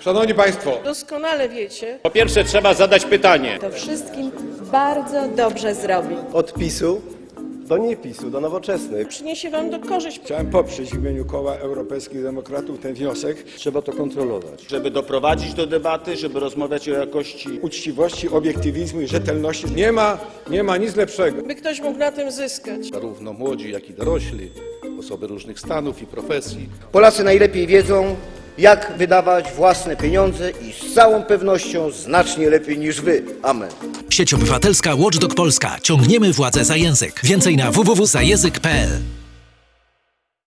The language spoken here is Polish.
Szanowni Państwo, Doskonale wiecie, Po pierwsze trzeba zadać pytanie. To wszystkim bardzo dobrze zrobi. Od PiSu do niepisu, do nowoczesnych. przyniesie wam do korzyść. Chciałem poprzeć w imieniu Koła Europejskich Demokratów ten wniosek. Trzeba to kontrolować. Żeby doprowadzić do debaty, żeby rozmawiać o jakości Uczciwości, obiektywizmu i rzetelności. nie ma, nie ma nic lepszego. By ktoś mógł na tym zyskać. Zarówno młodzi, jak i dorośli, osoby różnych stanów i profesji. Polacy najlepiej wiedzą, jak wydawać własne pieniądze i z całą pewnością znacznie lepiej niż wy. Amen. Sieć Obywatelska Watchdog Polska. Ciągniemy władzę za język. Więcej na www.zajęzyk.pl